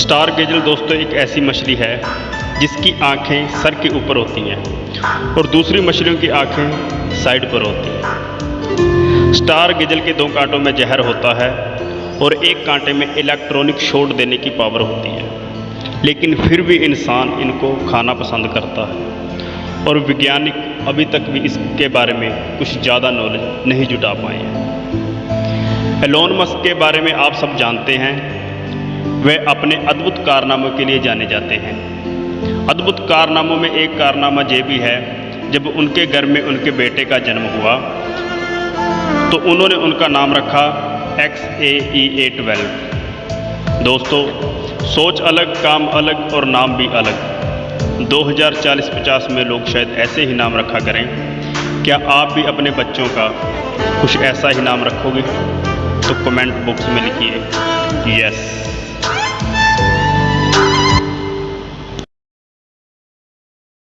Star गेजल दोस्तों, एक ऐसी मछली है जिसकी आँखें सर के ऊपर होती हैं और दूसरी मछलियों की आँखें साइड पर होती हैं। स्टार गेजल के दो कांटों में जहर होता है और एक कांटे में इलेक्ट्रॉनिक शॉट देने की पावर होती है। लेकिन फिर भी इंसान इनको खाना पसंद करता है और वैज्ञानिक अभी तक भी इसके बारे में कुछ ज़्यादा नॉलेज नहीं जुटा पाए हैं। एलोन मस्क के बारे में आप सब जानते हैं वे अपने अद्भुत कारनामों के लिए जाने जाते हैं। अद्भुत कारनामों में एक कारनामा ये भी है, जब उनके घर में उनके बेटे का जन्म हुआ तो उन्होंने उनका नाम रखा एक्स ए ई ए ट्वेल्व दोस्तों, सोच अलग, काम अलग और नाम भी अलग। 2040-50 में लोग शायद ऐसे ही नाम रखा करें, क्या आप भी अपने बच्चों का कुछ ऐसा ही नाम रखोगे? तो कमेंट बॉक्स में लिखिए। यस